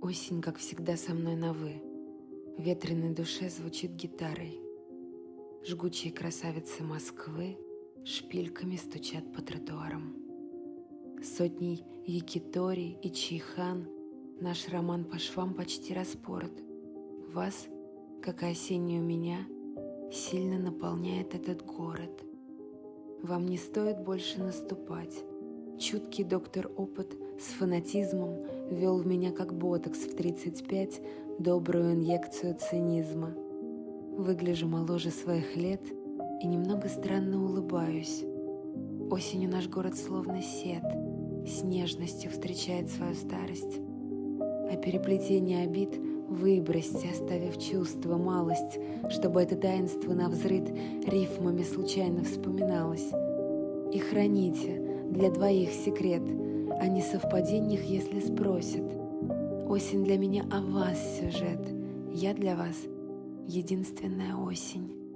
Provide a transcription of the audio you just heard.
Осень, как всегда, со мной на «вы». Ветреной душе звучит гитарой. Жгучие красавицы Москвы шпильками стучат по тротуарам. Сотней Якитори и Чайхан наш роман по швам почти распорот. Вас, как и осеннюю меня, сильно наполняет этот город. Вам не стоит больше наступать. Чуткий доктор опыт с фанатизмом вел в меня как ботокс в 35 добрую инъекцию цинизма. Выгляжу моложе своих лет и немного странно улыбаюсь. Осенью наш город словно сет, с нежностью встречает свою старость. А переплетение обид выбросьте, оставив чувство, малость, чтобы это таинство на взрыд рифмами случайно вспоминалось. И храните для двоих секрет — о несовпадениях, если спросят. Осень для меня о вас сюжет, я для вас единственная осень.